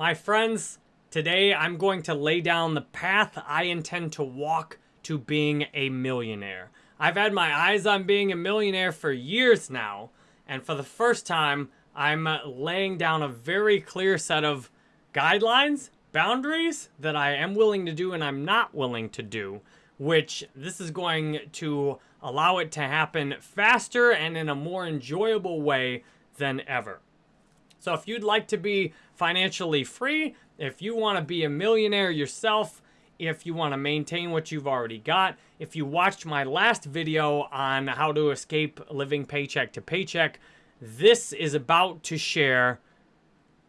My friends, today I'm going to lay down the path I intend to walk to being a millionaire. I've had my eyes on being a millionaire for years now, and for the first time, I'm laying down a very clear set of guidelines, boundaries that I am willing to do and I'm not willing to do, which this is going to allow it to happen faster and in a more enjoyable way than ever. So if you'd like to be financially free, if you want to be a millionaire yourself, if you want to maintain what you've already got, if you watched my last video on how to escape living paycheck to paycheck, this is about to share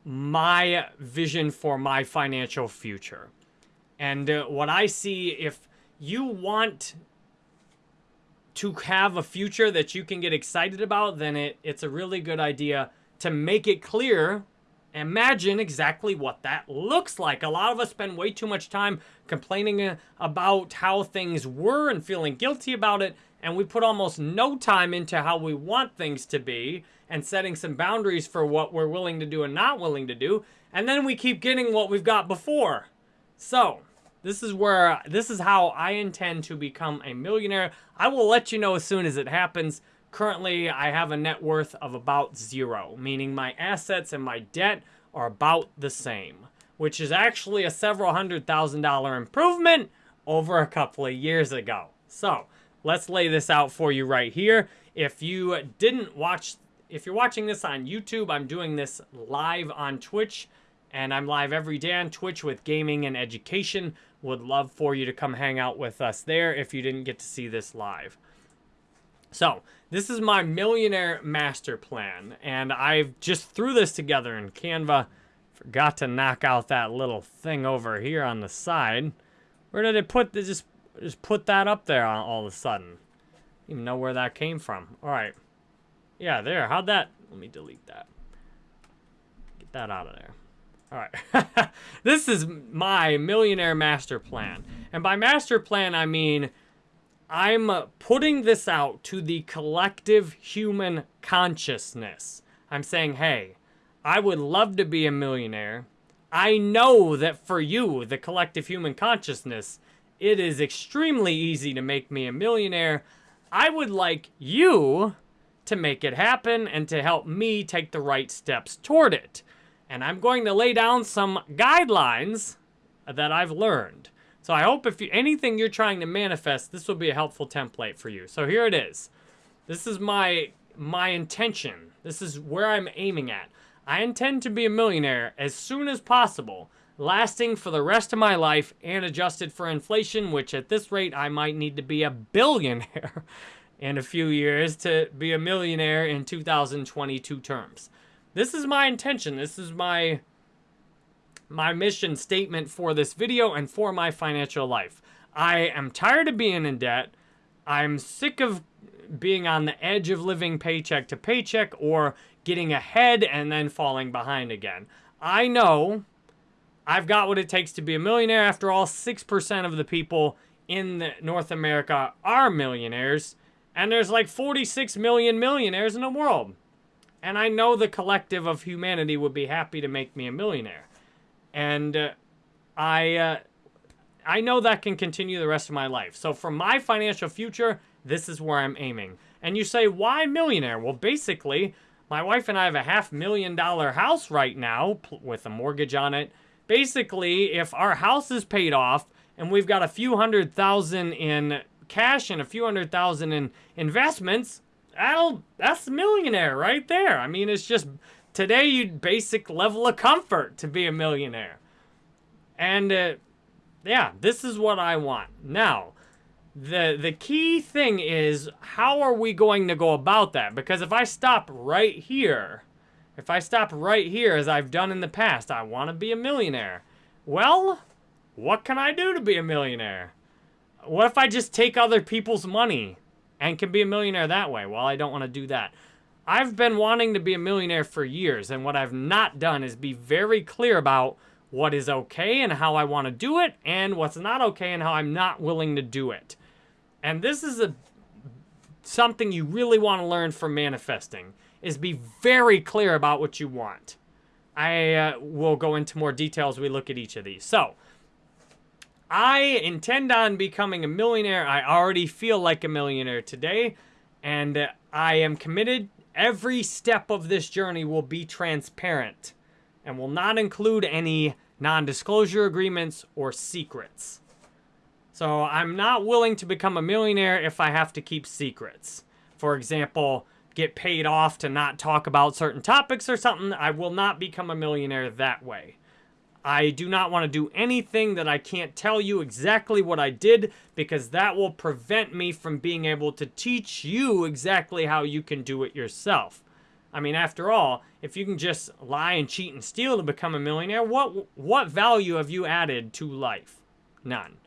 my vision for my financial future. And uh, what I see, if you want to have a future that you can get excited about, then it, it's a really good idea to make it clear, imagine exactly what that looks like. A lot of us spend way too much time complaining uh, about how things were and feeling guilty about it, and we put almost no time into how we want things to be and setting some boundaries for what we're willing to do and not willing to do, and then we keep getting what we've got before. So, this is where, this is how I intend to become a millionaire. I will let you know as soon as it happens. Currently, I have a net worth of about zero, meaning my assets and my debt are about the same, which is actually a several hundred thousand dollar improvement over a couple of years ago. So, let's lay this out for you right here. If you didn't watch, if you're watching this on YouTube, I'm doing this live on Twitch, and I'm live every day on Twitch with gaming and education. Would love for you to come hang out with us there if you didn't get to see this live. So, this is my millionaire master plan, and I've just threw this together in Canva. Forgot to knock out that little thing over here on the side. Where did it put, they just, just put that up there all of a sudden. even know where that came from. All right. Yeah, there, how'd that, let me delete that. Get that out of there. All right. this is my millionaire master plan. And by master plan, I mean I'm uh, putting this out to the collective human consciousness. I'm saying, hey, I would love to be a millionaire. I know that for you, the collective human consciousness, it is extremely easy to make me a millionaire. I would like you to make it happen and to help me take the right steps toward it. And I'm going to lay down some guidelines that I've learned. So I hope if you, anything you're trying to manifest, this will be a helpful template for you. So here it is. This is my my intention. This is where I'm aiming at. I intend to be a millionaire as soon as possible, lasting for the rest of my life and adjusted for inflation, which at this rate I might need to be a billionaire in a few years to be a millionaire in 2022 terms. This is my intention. This is my my mission statement for this video and for my financial life. I am tired of being in debt. I'm sick of being on the edge of living paycheck to paycheck or getting ahead and then falling behind again. I know I've got what it takes to be a millionaire. After all, 6% of the people in North America are millionaires, and there's like 46 million millionaires in the world. And I know the collective of humanity would be happy to make me a millionaire. And uh, I, uh, I know that can continue the rest of my life. So for my financial future, this is where I'm aiming. And you say, why millionaire? Well, basically, my wife and I have a half million dollar house right now with a mortgage on it. Basically, if our house is paid off and we've got a few hundred thousand in cash and a few hundred thousand in investments, that'll that's millionaire right there. I mean, it's just Today, you'd basic level of comfort to be a millionaire. And uh, yeah, this is what I want. Now, the the key thing is how are we going to go about that? Because if I stop right here, if I stop right here as I've done in the past, I want to be a millionaire. Well, what can I do to be a millionaire? What if I just take other people's money and can be a millionaire that way? Well, I don't want to do that. I've been wanting to be a millionaire for years, and what I've not done is be very clear about what is okay and how I want to do it, and what's not okay and how I'm not willing to do it. And this is a something you really want to learn from manifesting, is be very clear about what you want. I uh, will go into more details we look at each of these. So, I intend on becoming a millionaire. I already feel like a millionaire today, and uh, I am committed. Every step of this journey will be transparent and will not include any non-disclosure agreements or secrets. So I'm not willing to become a millionaire if I have to keep secrets. For example, get paid off to not talk about certain topics or something. I will not become a millionaire that way. I do not want to do anything that I can't tell you exactly what I did because that will prevent me from being able to teach you exactly how you can do it yourself. I mean, after all, if you can just lie and cheat and steal to become a millionaire, what what value have you added to life? None.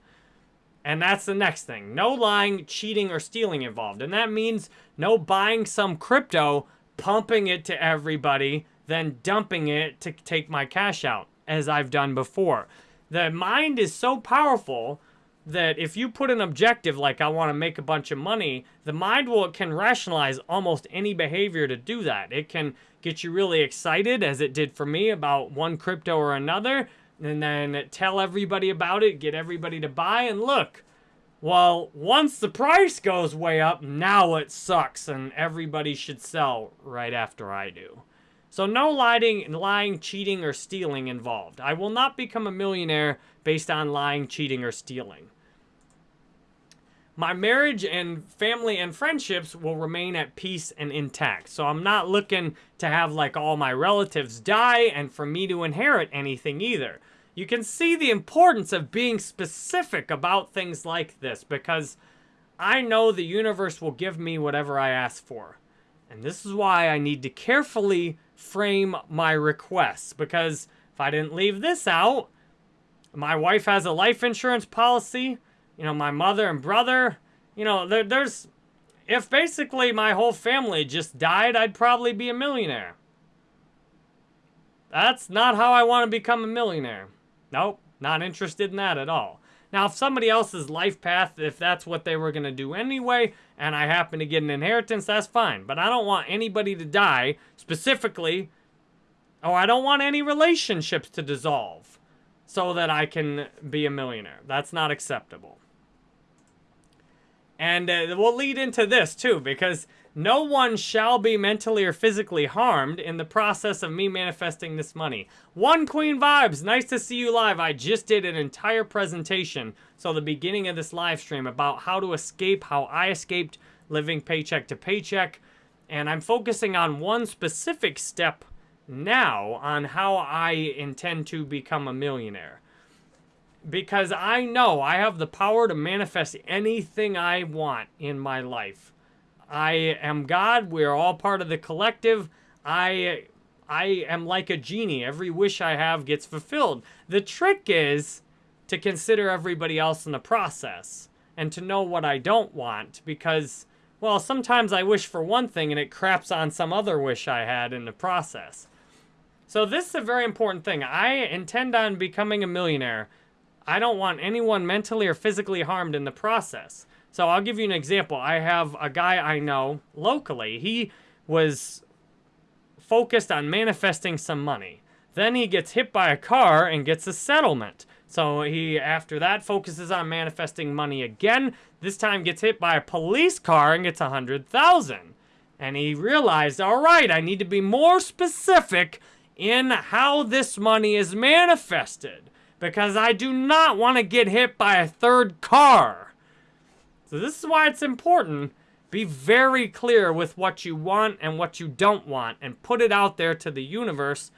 And that's the next thing. No lying, cheating, or stealing involved. And that means no buying some crypto, pumping it to everybody, then dumping it to take my cash out, as I've done before. The mind is so powerful that if you put an objective like I want to make a bunch of money, the mind will can rationalize almost any behavior to do that. It can get you really excited as it did for me about one crypto or another and then tell everybody about it, get everybody to buy, and look. Well, once the price goes way up, now it sucks, and everybody should sell right after I do. So no lying, lying, cheating, or stealing involved. I will not become a millionaire based on lying, cheating, or stealing. My marriage and family and friendships will remain at peace and intact. So I'm not looking to have like all my relatives die and for me to inherit anything either. You can see the importance of being specific about things like this because I know the universe will give me whatever I ask for. And this is why I need to carefully frame my requests because if I didn't leave this out, my wife has a life insurance policy you know, my mother and brother. You know, there, there's, if basically my whole family just died, I'd probably be a millionaire. That's not how I want to become a millionaire. Nope, not interested in that at all. Now, if somebody else's life path, if that's what they were going to do anyway, and I happen to get an inheritance, that's fine. But I don't want anybody to die, specifically, or I don't want any relationships to dissolve so that I can be a millionaire. That's not acceptable. And uh, we'll lead into this too, because no one shall be mentally or physically harmed in the process of me manifesting this money. One Queen Vibes, nice to see you live. I just did an entire presentation, so the beginning of this live stream, about how to escape, how I escaped living paycheck to paycheck. And I'm focusing on one specific step now on how I intend to become a millionaire because I know I have the power to manifest anything I want in my life. I am God. We are all part of the collective. I I am like a genie. Every wish I have gets fulfilled. The trick is to consider everybody else in the process and to know what I don't want because well, sometimes I wish for one thing and it craps on some other wish I had in the process. So this is a very important thing. I intend on becoming a millionaire I don't want anyone mentally or physically harmed in the process. So I'll give you an example. I have a guy I know locally. He was focused on manifesting some money. Then he gets hit by a car and gets a settlement. So he, after that, focuses on manifesting money again. This time gets hit by a police car and gets a 100000 And he realized, all right, I need to be more specific in how this money is manifested because I do not want to get hit by a third car. So this is why it's important. Be very clear with what you want and what you don't want and put it out there to the universe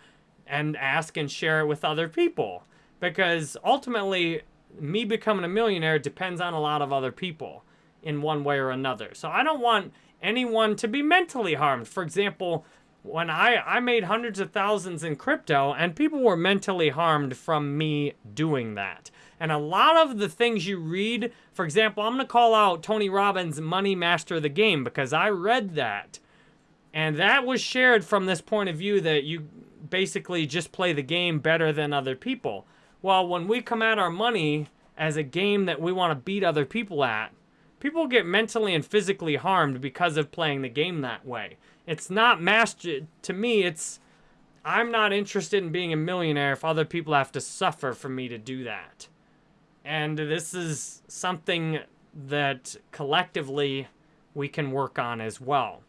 and ask and share it with other people. Because ultimately, me becoming a millionaire depends on a lot of other people in one way or another. So I don't want anyone to be mentally harmed. For example, when I, I made hundreds of thousands in crypto and people were mentally harmed from me doing that. And a lot of the things you read, for example, I'm going to call out Tony Robbins' Money Master of the Game because I read that. And that was shared from this point of view that you basically just play the game better than other people. Well, when we come at our money as a game that we want to beat other people at, people get mentally and physically harmed because of playing the game that way. It's not master, to me, it's, I'm not interested in being a millionaire if other people have to suffer for me to do that. And this is something that collectively we can work on as well.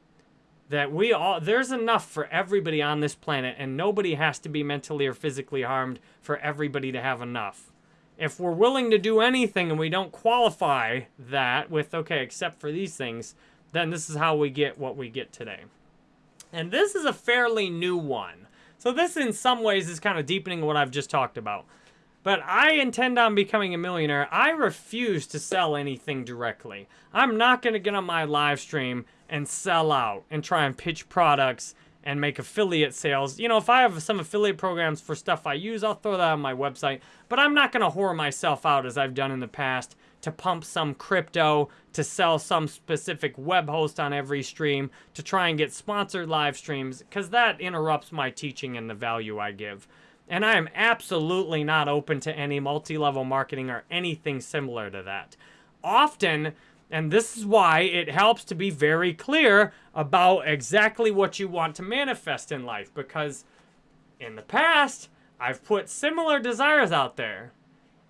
That we all, there's enough for everybody on this planet, and nobody has to be mentally or physically harmed for everybody to have enough. If we're willing to do anything and we don't qualify that with, okay, except for these things, then this is how we get what we get today. And this is a fairly new one. So this, in some ways, is kind of deepening what I've just talked about. But I intend on becoming a millionaire. I refuse to sell anything directly. I'm not going to get on my live stream and sell out and try and pitch products and make affiliate sales. You know, if I have some affiliate programs for stuff I use, I'll throw that on my website. But I'm not going to whore myself out as I've done in the past to pump some crypto, to sell some specific web host on every stream, to try and get sponsored live streams, because that interrupts my teaching and the value I give. And I am absolutely not open to any multi-level marketing or anything similar to that. Often, and this is why it helps to be very clear about exactly what you want to manifest in life, because in the past, I've put similar desires out there.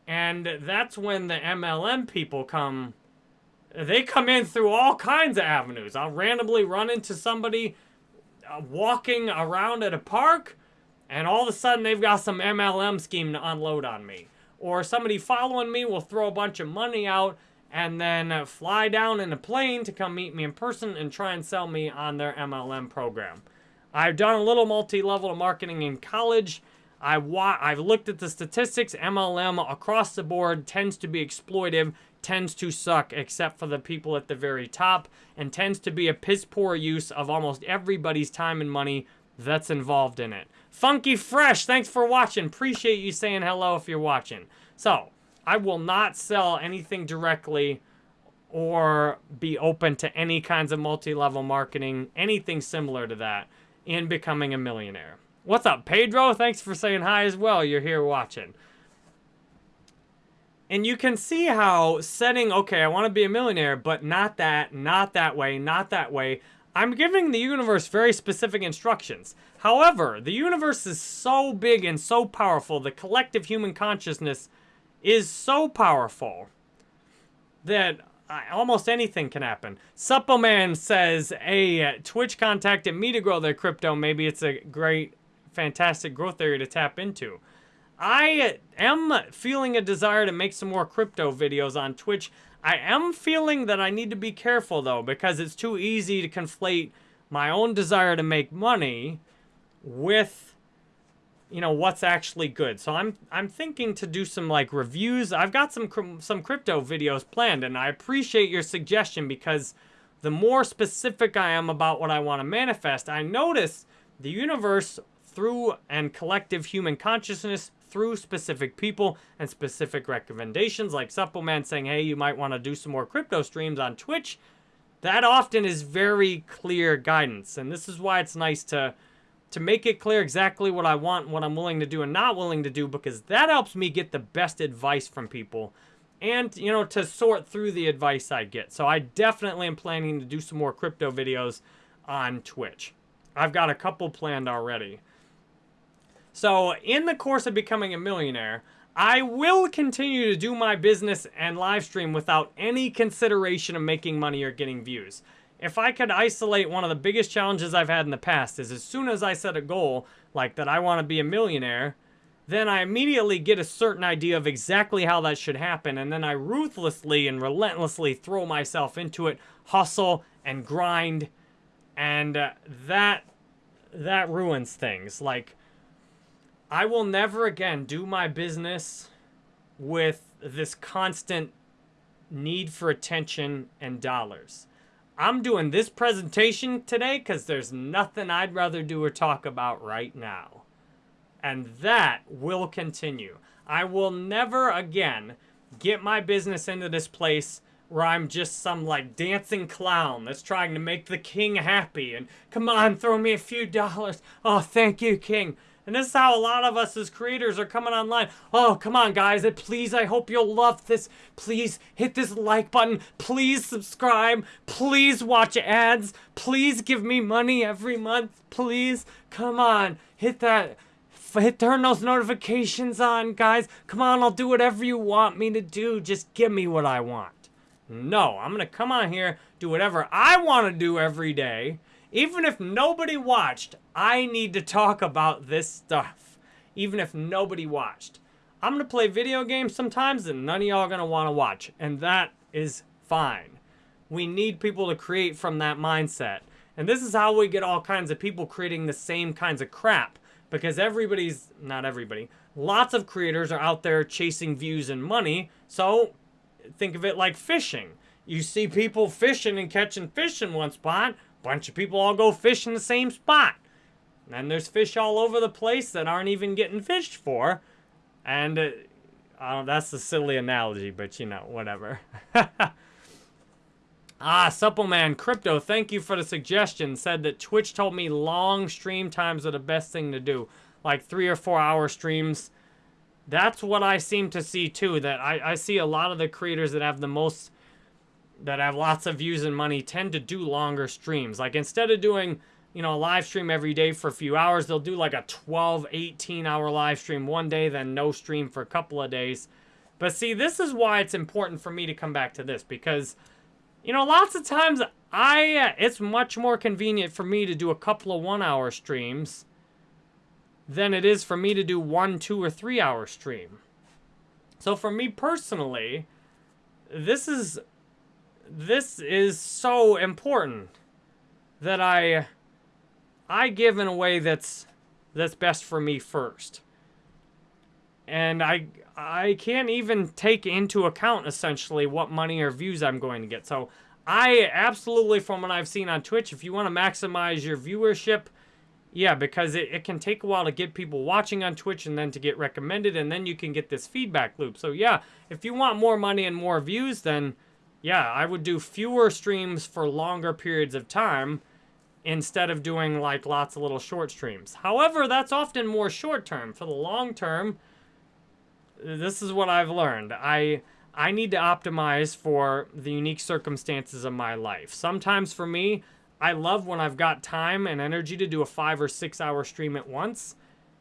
And that's when the MLM people come, they come in through all kinds of avenues. I'll randomly run into somebody uh, walking around at a park and all of a sudden they've got some MLM scheme to unload on me. Or somebody following me will throw a bunch of money out and then uh, fly down in a plane to come meet me in person and try and sell me on their MLM program. I've done a little multi-level marketing in college. I I've looked at the statistics. MLM across the board tends to be exploitive, tends to suck, except for the people at the very top, and tends to be a piss poor use of almost everybody's time and money that's involved in it. Funky Fresh, thanks for watching. Appreciate you saying hello if you're watching. So, I will not sell anything directly or be open to any kinds of multi-level marketing, anything similar to that in becoming a millionaire. What's up, Pedro? Thanks for saying hi as well. You're here watching. And you can see how setting, okay, I want to be a millionaire, but not that, not that way, not that way. I'm giving the universe very specific instructions. However, the universe is so big and so powerful, the collective human consciousness is so powerful that uh, almost anything can happen. Suppleman says, hey, uh, Twitch contacted me to grow their crypto. Maybe it's a great, fantastic growth area to tap into. I am feeling a desire to make some more crypto videos on Twitch. I am feeling that I need to be careful though because it's too easy to conflate my own desire to make money with you know what's actually good. So I'm I'm thinking to do some like reviews. I've got some some crypto videos planned and I appreciate your suggestion because the more specific I am about what I want to manifest, I notice the universe through and collective human consciousness through specific people and specific recommendations like Suppleman saying, hey, you might want to do some more crypto streams on Twitch. That often is very clear guidance. And this is why it's nice to, to make it clear exactly what I want, what I'm willing to do and not willing to do, because that helps me get the best advice from people and, you know, to sort through the advice I get. So I definitely am planning to do some more crypto videos on Twitch. I've got a couple planned already. So in the course of becoming a millionaire, I will continue to do my business and live stream without any consideration of making money or getting views. If I could isolate one of the biggest challenges I've had in the past is as soon as I set a goal, like that I want to be a millionaire, then I immediately get a certain idea of exactly how that should happen, and then I ruthlessly and relentlessly throw myself into it, hustle and grind, and uh, that that ruins things. Like I will never again do my business with this constant need for attention and dollars. I'm doing this presentation today because there's nothing I'd rather do or talk about right now. And that will continue. I will never again get my business into this place where I'm just some like dancing clown that's trying to make the king happy and come on, throw me a few dollars. Oh, thank you, king. And this is how a lot of us as creators are coming online. Oh, come on, guys. Please, I hope you'll love this. Please hit this like button. Please subscribe. Please watch ads. Please give me money every month. Please, come on. hit that, hit turn those notifications on, guys. Come on, I'll do whatever you want me to do. Just give me what I want. No, I'm going to come on here, do whatever I want to do every day. Even if nobody watched, I need to talk about this stuff. Even if nobody watched. I'm going to play video games sometimes and none of y'all are going to want to watch. And that is fine. We need people to create from that mindset. And this is how we get all kinds of people creating the same kinds of crap. Because everybody's, not everybody, lots of creators are out there chasing views and money. So think of it like fishing. You see people fishing and catching fish in one spot. Bunch of people all go fish in the same spot. And there's fish all over the place that aren't even getting fished for. And uh, uh, that's a silly analogy, but you know, whatever. ah, Suppleman Crypto, thank you for the suggestion. Said that Twitch told me long stream times are the best thing to do. Like three or four hour streams that's what I seem to see too. That I, I see a lot of the creators that have the most, that have lots of views and money tend to do longer streams. Like instead of doing, you know, a live stream every day for a few hours, they'll do like a 12, 18 hour live stream one day, then no stream for a couple of days. But see, this is why it's important for me to come back to this because, you know, lots of times I, uh, it's much more convenient for me to do a couple of one hour streams than it is for me to do one, two, or three hour stream. So for me personally, this is this is so important that I I give in a way that's that's best for me first. And I I can't even take into account essentially what money or views I'm going to get. So I absolutely from what I've seen on Twitch, if you want to maximize your viewership, yeah, because it, it can take a while to get people watching on Twitch and then to get recommended, and then you can get this feedback loop. So yeah, if you want more money and more views, then yeah, I would do fewer streams for longer periods of time instead of doing like lots of little short streams. However, that's often more short term. For the long term, this is what I've learned. I I need to optimize for the unique circumstances of my life. Sometimes for me, I love when I've got time and energy to do a five or six hour stream at once.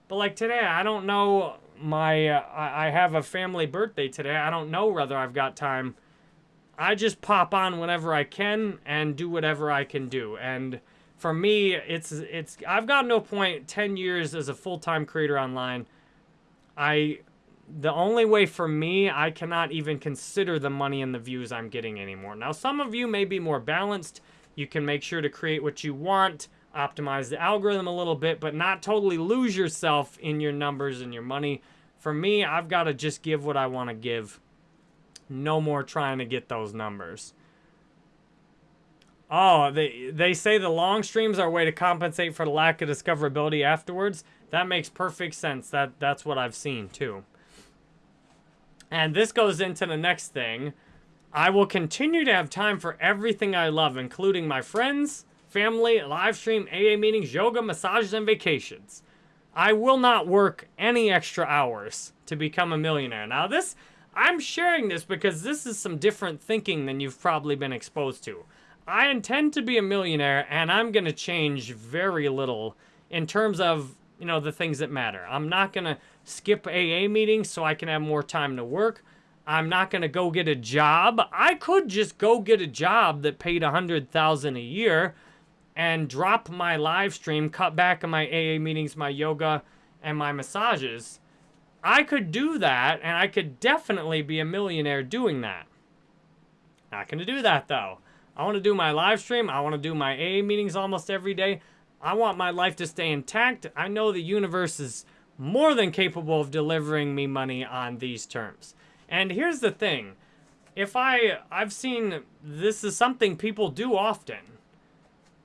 But like today, I don't know my, uh, I have a family birthday today. I don't know whether I've got time. I just pop on whenever I can and do whatever I can do. And for me, it's, it's, I've got no point 10 years as a full-time creator online. I, the only way for me, I cannot even consider the money and the views I'm getting anymore. Now, some of you may be more balanced you can make sure to create what you want, optimize the algorithm a little bit, but not totally lose yourself in your numbers and your money. For me, I've got to just give what I want to give. No more trying to get those numbers. Oh, they, they say the long streams are a way to compensate for the lack of discoverability afterwards. That makes perfect sense. That That's what I've seen, too. And this goes into the next thing. I will continue to have time for everything I love, including my friends, family, live stream, AA meetings, yoga, massages, and vacations. I will not work any extra hours to become a millionaire. Now this, I'm sharing this because this is some different thinking than you've probably been exposed to. I intend to be a millionaire and I'm going to change very little in terms of, you know, the things that matter. I'm not going to skip AA meetings so I can have more time to work. I'm not going to go get a job. I could just go get a job that paid a 100000 a year and drop my live stream, cut back on my AA meetings, my yoga, and my massages. I could do that, and I could definitely be a millionaire doing that. Not going to do that, though. I want to do my live stream. I want to do my AA meetings almost every day. I want my life to stay intact. I know the universe is more than capable of delivering me money on these terms. And here's the thing. If I, I've seen, this is something people do often.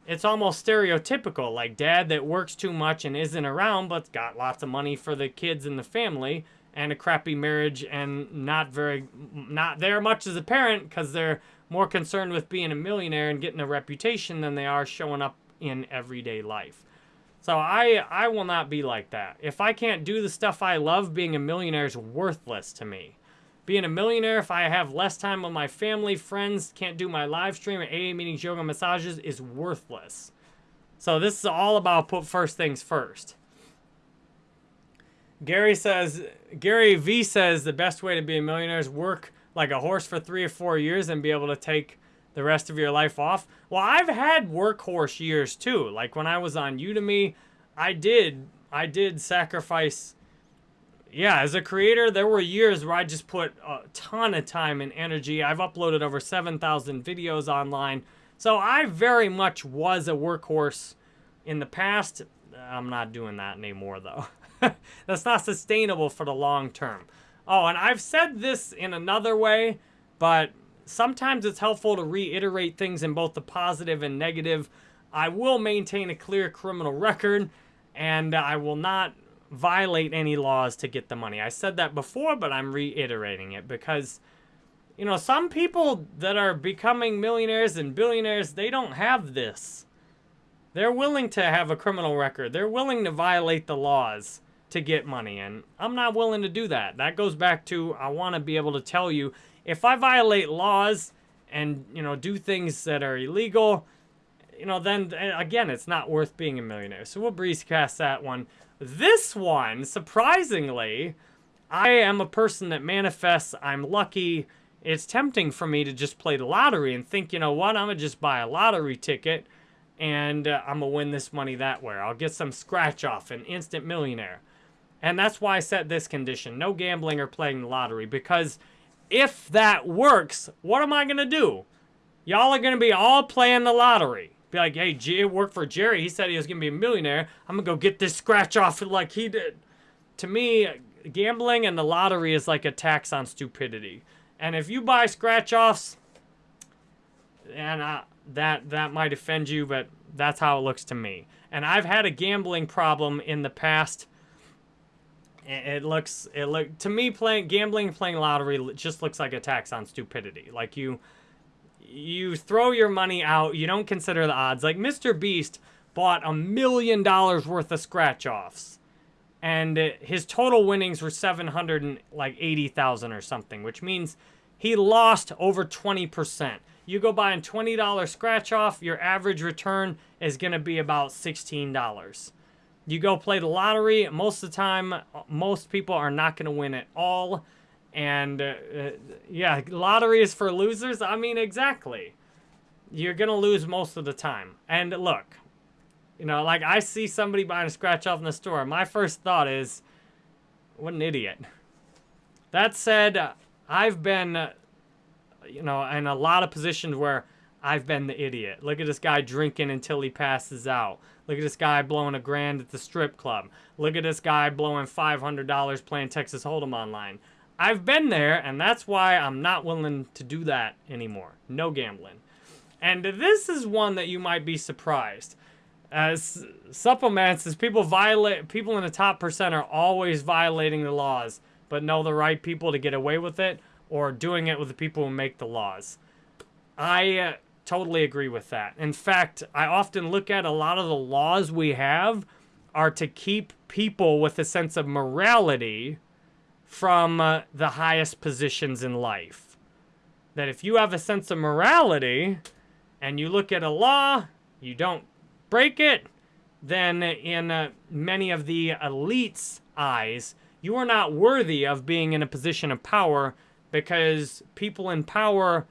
It's almost stereotypical, like dad that works too much and isn't around, but's got lots of money for the kids and the family, and a crappy marriage, and not very, not there much as a parent, because they're more concerned with being a millionaire and getting a reputation than they are showing up in everyday life. So I, I will not be like that. If I can't do the stuff I love, being a millionaire is worthless to me being a millionaire, if I have less time with my family, friends, can't do my live stream, AA meetings, yoga, massages, is worthless. So this is all about put first things first. Gary says, Gary V says the best way to be a millionaire is work like a horse for three or four years and be able to take the rest of your life off. Well, I've had workhorse years too. Like when I was on Udemy, I did, I did sacrifice. Yeah, as a creator, there were years where I just put a ton of time and energy. I've uploaded over 7,000 videos online. So I very much was a workhorse in the past. I'm not doing that anymore though. That's not sustainable for the long term. Oh, and I've said this in another way, but sometimes it's helpful to reiterate things in both the positive and negative. I will maintain a clear criminal record, and I will not violate any laws to get the money. I said that before, but I'm reiterating it because, you know, some people that are becoming millionaires and billionaires, they don't have this. They're willing to have a criminal record. They're willing to violate the laws to get money. And I'm not willing to do that. That goes back to I want to be able to tell you if I violate laws and, you know, do things that are illegal, you know, then again, it's not worth being a millionaire. So we'll breeze past that one. This one, surprisingly, I am a person that manifests. I'm lucky. It's tempting for me to just play the lottery and think, you know what, I'm going to just buy a lottery ticket and uh, I'm going to win this money that way. I'll get some scratch off, an instant millionaire. And that's why I set this condition. No gambling or playing the lottery. Because if that works, what am I going to do? Y'all are going to be all playing the lottery. Be like, hey, it worked for Jerry. He said he was going to be a millionaire. I'm going to go get this scratch off like he did. To me, gambling and the lottery is like a tax on stupidity. And if you buy scratch offs, and uh, that that might offend you, but that's how it looks to me. And I've had a gambling problem in the past it looks it look to me playing gambling playing lottery just looks like a tax on stupidity like you you throw your money out you don't consider the odds. Like mr beast bought a million dollars worth of scratch offs and uh, his total winnings were 700 like 80,000 or something which means he lost over 20% you go buy a $20 scratch off your average return is going to be about $16 you go play the lottery, most of the time, uh, most people are not going to win at all. And uh, uh, yeah, lottery is for losers. I mean, exactly. You're going to lose most of the time. And look, you know, like I see somebody buying a scratch off in the store. My first thought is, what an idiot. That said, I've been, you know, in a lot of positions where I've been the idiot. Look at this guy drinking until he passes out. Look at this guy blowing a grand at the strip club. Look at this guy blowing $500 playing Texas Hold'em online. I've been there, and that's why I'm not willing to do that anymore. No gambling. And this is one that you might be surprised. As supplements, as people violate, people in the top percent are always violating the laws, but know the right people to get away with it, or doing it with the people who make the laws. I uh, totally agree with that. In fact, I often look at a lot of the laws we have are to keep people with a sense of morality from uh, the highest positions in life. That if you have a sense of morality and you look at a law, you don't break it, then in uh, many of the elites' eyes, you are not worthy of being in a position of power because people in power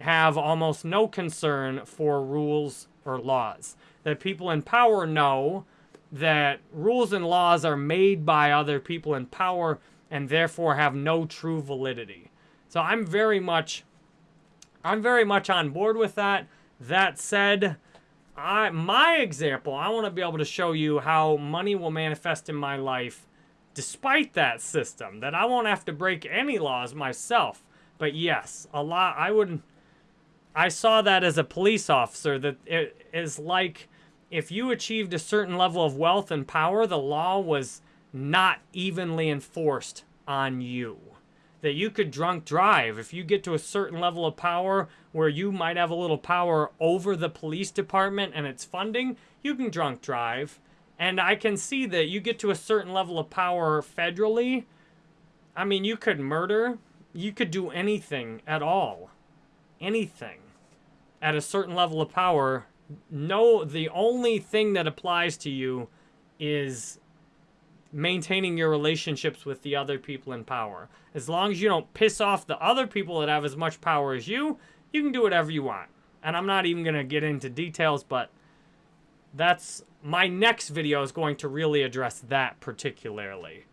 have almost no concern for rules or laws. That people in power know that rules and laws are made by other people in power and therefore have no true validity. So I'm very much I'm very much on board with that. That said, I my example, I want to be able to show you how money will manifest in my life despite that system. That I won't have to break any laws myself. But yes, a lot I wouldn't. I saw that as a police officer that it is like if you achieved a certain level of wealth and power, the law was not evenly enforced on you. That you could drunk drive. If you get to a certain level of power where you might have a little power over the police department and its funding, you can drunk drive. And I can see that you get to a certain level of power federally. I mean, you could murder. You could do anything at all anything at a certain level of power, no, the only thing that applies to you is maintaining your relationships with the other people in power. As long as you don't piss off the other people that have as much power as you, you can do whatever you want. And I'm not even going to get into details, but that's my next video is going to really address that particularly.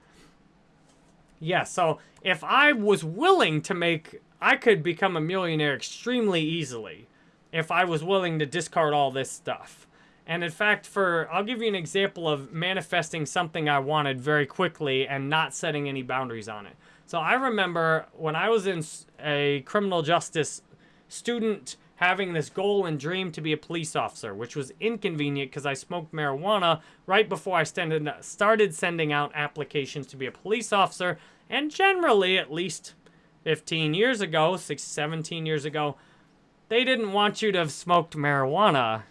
Yeah, so if I was willing to make, I could become a millionaire extremely easily if I was willing to discard all this stuff. And in fact, for I'll give you an example of manifesting something I wanted very quickly and not setting any boundaries on it. So I remember when I was in a criminal justice student having this goal and dream to be a police officer, which was inconvenient because I smoked marijuana right before I started sending out applications to be a police officer. And generally, at least 15 years ago, 6, 17 years ago, they didn't want you to have smoked marijuana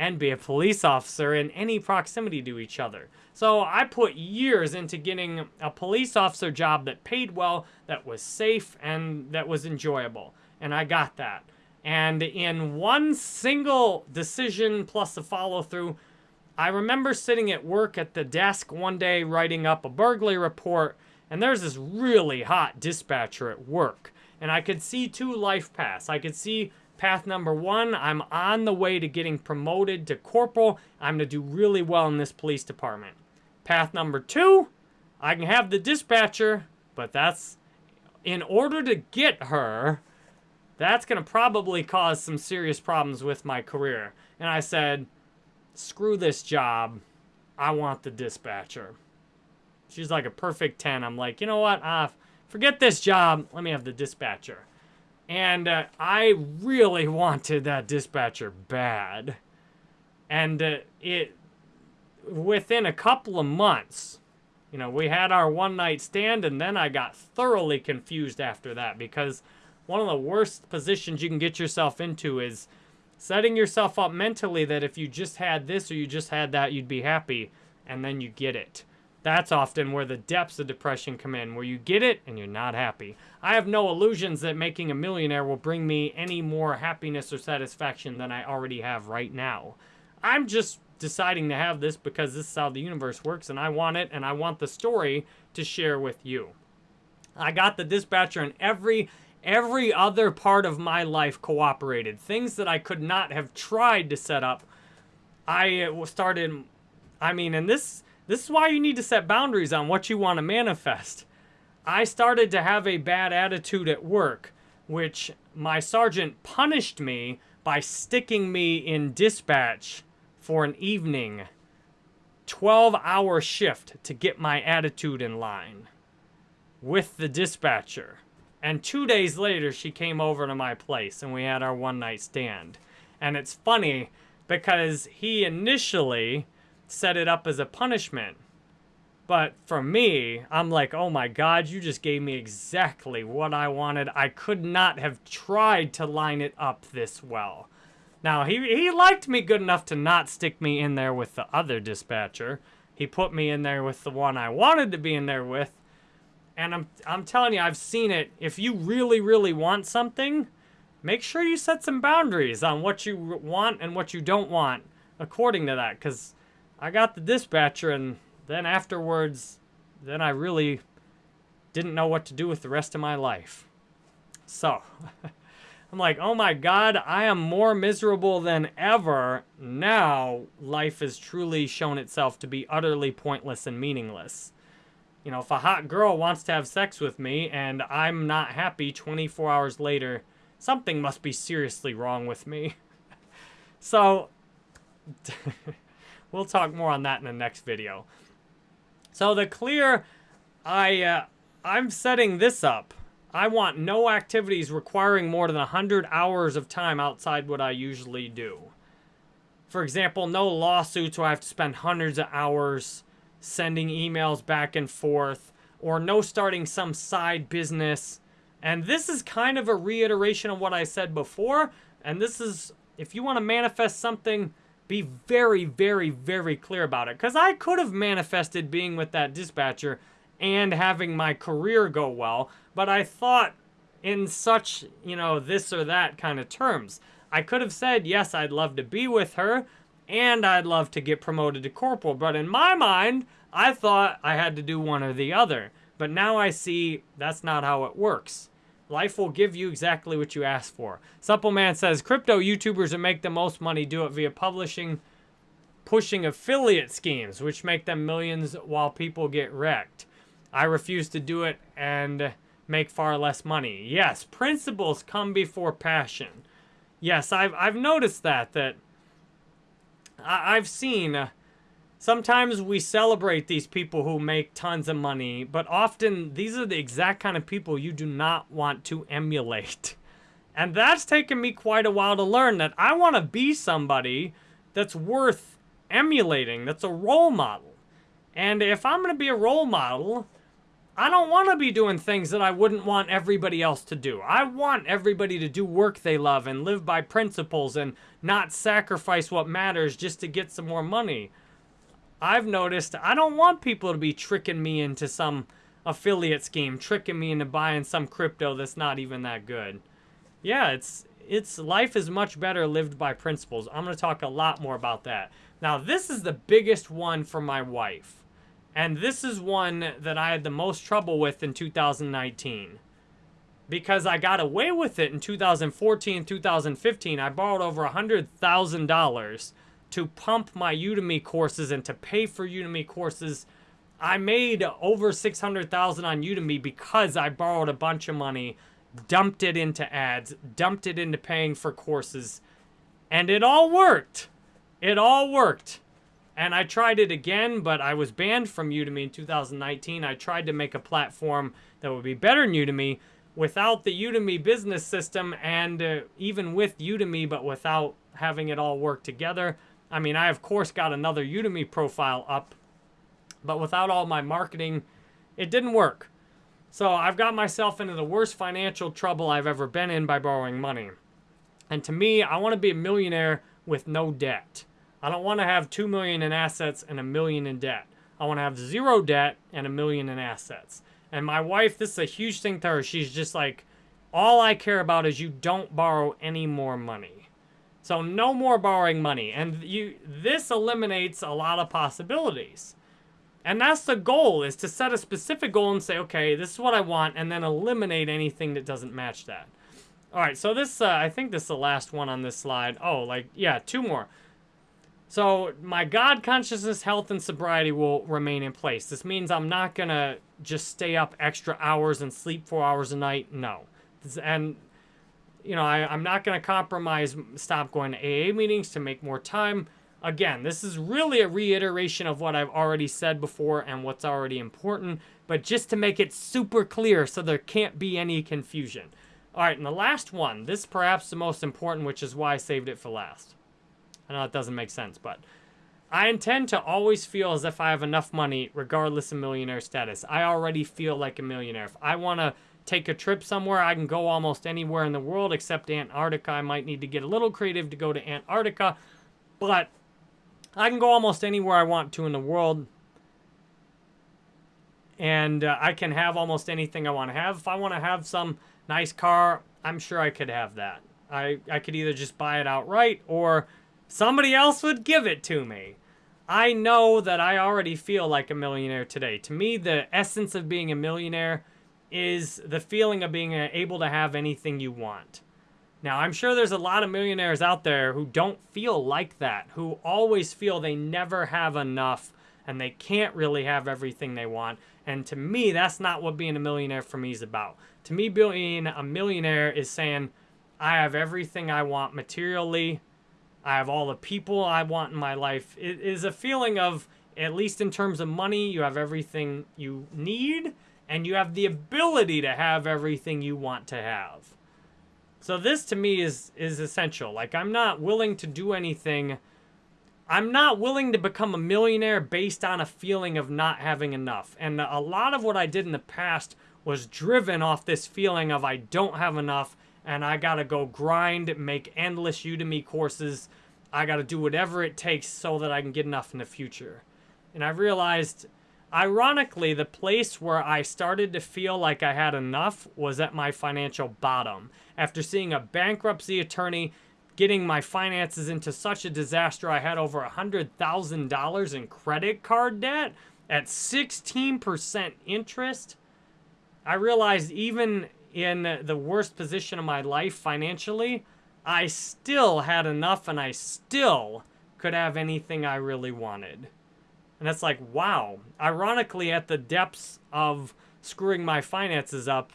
and be a police officer in any proximity to each other. So I put years into getting a police officer job that paid well, that was safe, and that was enjoyable. And I got that. And in one single decision plus a follow through, I remember sitting at work at the desk one day writing up a burglary report, and there's this really hot dispatcher at work. And I could see two life paths. I could see path number one, I'm on the way to getting promoted to corporal. I'm going to do really well in this police department. Path number two, I can have the dispatcher, but that's in order to get her, that's going to probably cause some serious problems with my career. And I said, screw this job. I want the dispatcher. She's like a perfect 10. I'm like, you know what? Uh, forget this job. Let me have the dispatcher. And uh, I really wanted that dispatcher bad. And uh, it, within a couple of months, you know, we had our one night stand, and then I got thoroughly confused after that because one of the worst positions you can get yourself into is setting yourself up mentally that if you just had this or you just had that, you'd be happy, and then you get it. That's often where the depths of depression come in, where you get it and you're not happy. I have no illusions that making a millionaire will bring me any more happiness or satisfaction than I already have right now. I'm just deciding to have this because this is how the universe works and I want it and I want the story to share with you. I got the dispatcher and every Every other part of my life cooperated. Things that I could not have tried to set up, I uh, started, I mean, and this, this is why you need to set boundaries on what you want to manifest. I started to have a bad attitude at work, which my sergeant punished me by sticking me in dispatch for an evening 12 hour shift to get my attitude in line with the dispatcher. And two days later, she came over to my place and we had our one night stand. And it's funny because he initially set it up as a punishment. But for me, I'm like, oh my God, you just gave me exactly what I wanted. I could not have tried to line it up this well. Now, he, he liked me good enough to not stick me in there with the other dispatcher. He put me in there with the one I wanted to be in there with. And I'm, I'm telling you, I've seen it. If you really, really want something, make sure you set some boundaries on what you want and what you don't want according to that. Because I got the dispatcher and then afterwards, then I really didn't know what to do with the rest of my life. So, I'm like, oh my God, I am more miserable than ever. Now, life has truly shown itself to be utterly pointless and meaningless. You know, if a hot girl wants to have sex with me and I'm not happy 24 hours later, something must be seriously wrong with me. so, we'll talk more on that in the next video. So the clear, I, uh, I'm setting this up. I want no activities requiring more than 100 hours of time outside what I usually do. For example, no lawsuits where I have to spend hundreds of hours sending emails back and forth, or no starting some side business. And this is kind of a reiteration of what I said before. And this is, if you want to manifest something, be very, very, very clear about it. Because I could have manifested being with that dispatcher and having my career go well, but I thought in such, you know, this or that kind of terms. I could have said, yes, I'd love to be with her, and I'd love to get promoted to corporal. But in my mind, I thought I had to do one or the other, but now I see that's not how it works. Life will give you exactly what you ask for. Suppleman says, crypto YouTubers that make the most money do it via publishing, pushing affiliate schemes, which make them millions while people get wrecked. I refuse to do it and make far less money. Yes, principles come before passion. Yes, I've, I've noticed that, that I, have seen... Uh, Sometimes we celebrate these people who make tons of money, but often these are the exact kind of people you do not want to emulate. And that's taken me quite a while to learn that I want to be somebody that's worth emulating, that's a role model. And if I'm going to be a role model, I don't want to be doing things that I wouldn't want everybody else to do. I want everybody to do work they love and live by principles and not sacrifice what matters just to get some more money. I've noticed I don't want people to be tricking me into some affiliate scheme, tricking me into buying some crypto that's not even that good. Yeah, it's it's life is much better lived by principles. I'm going to talk a lot more about that. Now, this is the biggest one for my wife. And this is one that I had the most trouble with in 2019. Because I got away with it in 2014, 2015. I borrowed over $100,000 to pump my Udemy courses and to pay for Udemy courses. I made over 600,000 on Udemy because I borrowed a bunch of money, dumped it into ads, dumped it into paying for courses, and it all worked. It all worked. And I tried it again, but I was banned from Udemy in 2019. I tried to make a platform that would be better than Udemy without the Udemy business system and uh, even with Udemy, but without having it all work together. I mean, I of course got another Udemy profile up, but without all my marketing, it didn't work. So I've got myself into the worst financial trouble I've ever been in by borrowing money. And to me, I want to be a millionaire with no debt. I don't want to have 2 million in assets and a million in debt. I want to have zero debt and a million in assets. And my wife, this is a huge thing to her. She's just like, all I care about is you don't borrow any more money. So no more borrowing money. And you this eliminates a lot of possibilities. And that's the goal, is to set a specific goal and say, okay, this is what I want, and then eliminate anything that doesn't match that. All right, so this, uh, I think this is the last one on this slide. Oh, like, yeah, two more. So my God consciousness, health, and sobriety will remain in place. This means I'm not going to just stay up extra hours and sleep four hours a night. No. And you know, I, I'm not going to compromise, stop going to AA meetings to make more time. Again, this is really a reiteration of what I've already said before and what's already important, but just to make it super clear so there can't be any confusion. All right, and the last one, this perhaps the most important, which is why I saved it for last. I know it doesn't make sense, but I intend to always feel as if I have enough money, regardless of millionaire status. I already feel like a millionaire. If I want to take a trip somewhere, I can go almost anywhere in the world except Antarctica. I might need to get a little creative to go to Antarctica, but I can go almost anywhere I want to in the world. And uh, I can have almost anything I want to have. If I want to have some nice car, I'm sure I could have that. I, I could either just buy it outright or somebody else would give it to me. I know that I already feel like a millionaire today. To me, the essence of being a millionaire is the feeling of being uh, able to have anything you want. Now, I'm sure there's a lot of millionaires out there who don't feel like that, who always feel they never have enough and they can't really have everything they want. And to me, that's not what being a millionaire for me is about. To me, being a millionaire is saying, I have everything I want materially. I have all the people I want in my life. It is a feeling of, at least in terms of money, you have everything you need and you have the ability to have everything you want to have. So this to me is is essential. Like I'm not willing to do anything I'm not willing to become a millionaire based on a feeling of not having enough. And a lot of what I did in the past was driven off this feeling of I don't have enough and I got to go grind, make endless Udemy courses. I got to do whatever it takes so that I can get enough in the future. And I realized Ironically, the place where I started to feel like I had enough was at my financial bottom. After seeing a bankruptcy attorney getting my finances into such a disaster, I had over $100,000 in credit card debt. at 16% interest, I realized even in the worst position of my life financially, I still had enough and I still could have anything I really wanted. And it's like, wow. Ironically, at the depths of screwing my finances up,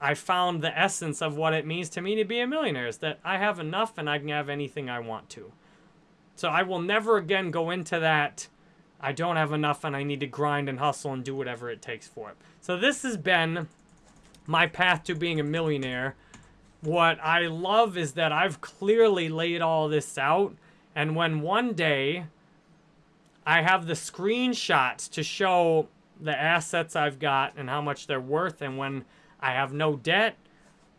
I found the essence of what it means to me to be a millionaire is that I have enough and I can have anything I want to. So I will never again go into that I don't have enough and I need to grind and hustle and do whatever it takes for it. So this has been my path to being a millionaire. What I love is that I've clearly laid all this out. And when one day I have the screenshots to show the assets I've got and how much they're worth and when I have no debt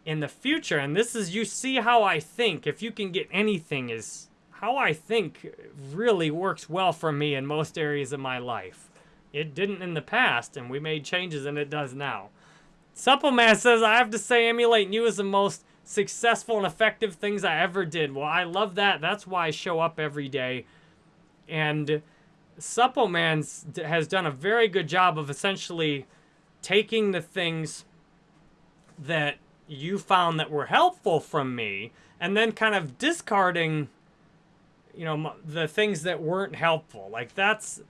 in the future, and this is, you see how I think, if you can get anything is how I think really works well for me in most areas of my life. It didn't in the past, and we made changes, and it does now. Suppleman says, I have to say emulating you is the most successful and effective things I ever did. Well, I love that. That's why I show up every day. And Suppleman has done a very good job of essentially taking the things that you found that were helpful from me and then kind of discarding you know, the things that weren't helpful. Like that's,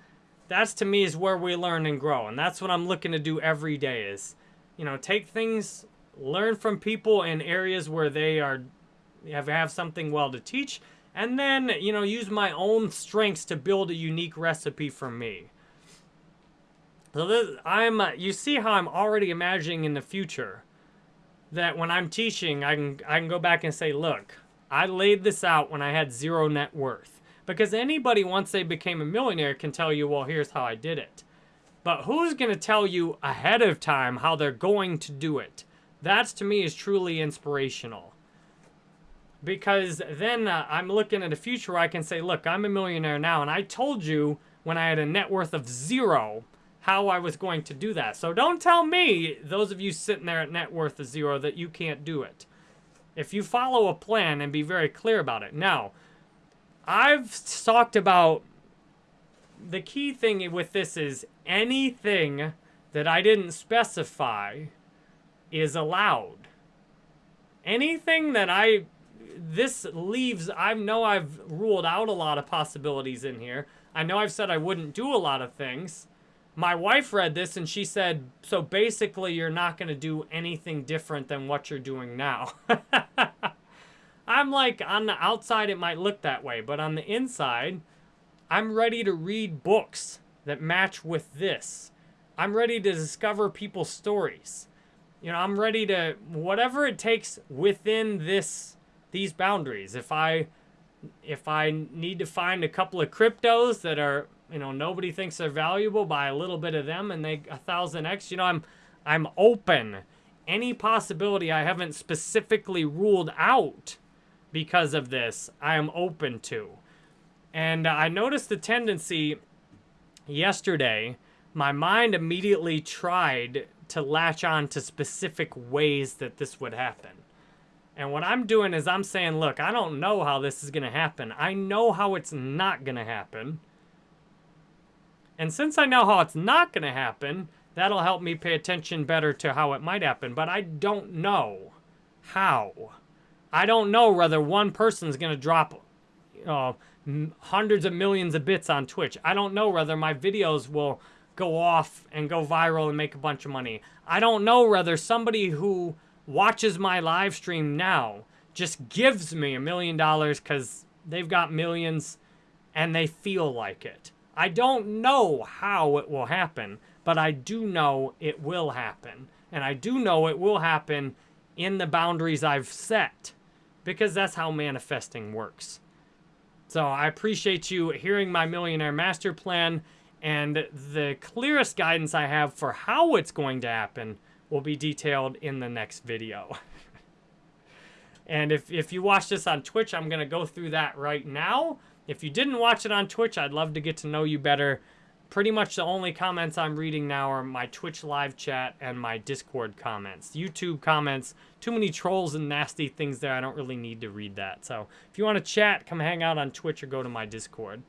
that's to me is where we learn and grow. And that's what I'm looking to do every day is, you know, take things, learn from people in areas where they are, have, have something well to teach. And then, you know, use my own strengths to build a unique recipe for me. So this, I'm, uh, you see how I'm already imagining in the future that when I'm teaching, I can, I can go back and say, look, I laid this out when I had zero net worth. Because anybody, once they became a millionaire, can tell you, well, here's how I did it. But who's going to tell you ahead of time how they're going to do it? That, to me, is truly inspirational. Because then uh, I'm looking at a future where I can say, look, I'm a millionaire now, and I told you when I had a net worth of zero how I was going to do that. So don't tell me, those of you sitting there at net worth of zero, that you can't do it. If you follow a plan and be very clear about it. Now, I've talked about the key thing with this is anything that I didn't specify is allowed. Anything that I, this leaves, I know I've ruled out a lot of possibilities in here. I know I've said I wouldn't do a lot of things my wife read this and she said, so basically you're not going to do anything different than what you're doing now. I'm like, on the outside it might look that way, but on the inside, I'm ready to read books that match with this. I'm ready to discover people's stories. You know, I'm ready to, whatever it takes within this, these boundaries. If I, if I need to find a couple of cryptos that are you know, nobody thinks they're valuable, buy a little bit of them and they a thousand X. You know, I'm I'm open. Any possibility I haven't specifically ruled out because of this, I am open to. And I noticed the tendency yesterday, my mind immediately tried to latch on to specific ways that this would happen. And what I'm doing is I'm saying, look, I don't know how this is going to happen. I know how it's not going to happen. And since I know how it's not going to happen, that'll help me pay attention better to how it might happen. But I don't know how. I don't know whether one person's going to drop uh, hundreds of millions of bits on Twitch. I don't know whether my videos will go off and go viral and make a bunch of money. I don't know whether somebody who watches my live stream now just gives me a million dollars because they've got millions and they feel like it. I don't know how it will happen, but I do know it will happen. And I do know it will happen in the boundaries I've set because that's how manifesting works. So I appreciate you hearing my Millionaire Master Plan and the clearest guidance I have for how it's going to happen will be detailed in the next video. and if, if you watch this on Twitch, I'm going to go through that right now. If you didn't watch it on Twitch, I'd love to get to know you better. Pretty much the only comments I'm reading now are my Twitch live chat and my Discord comments. YouTube comments, too many trolls and nasty things there. I don't really need to read that. So if you want to chat, come hang out on Twitch or go to my Discord.